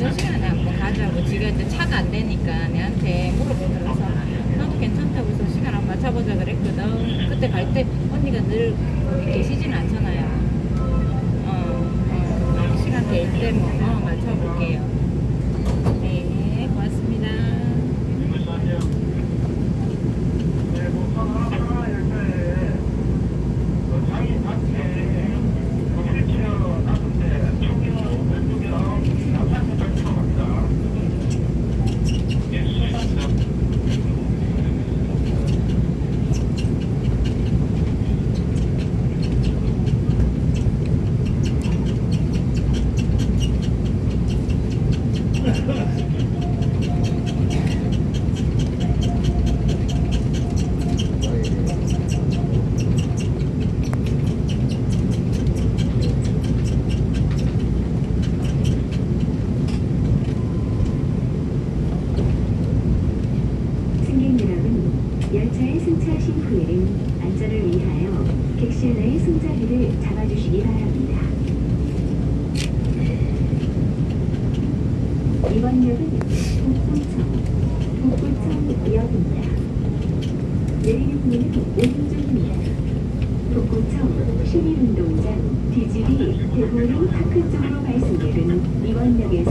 늦은 시간에 한번 가자고 지가 이제 차가 안 되니까 내한테 물어보더라서 나도 괜찮다고 해서 시간 한번 맞춰보자 그랬거든. 그때 갈 때 언니가 늘 거기 계시진 않잖아요. 어, 어 시간 될 때뭐 어, 맞춰볼게요 네 고맙습니다 승객 여러분, 열차에 승차하신 후에는 안전을 위하여 객실 내의 승자리를 잡아주시기 바랍니다. 이번 역은 북구청, 북구청역입니다. 내리는 문은 오른쪽입니다. 북구청 시민운동장 뒤집이 대보리 파크 쪽으로 갈 승객은 이번 역에서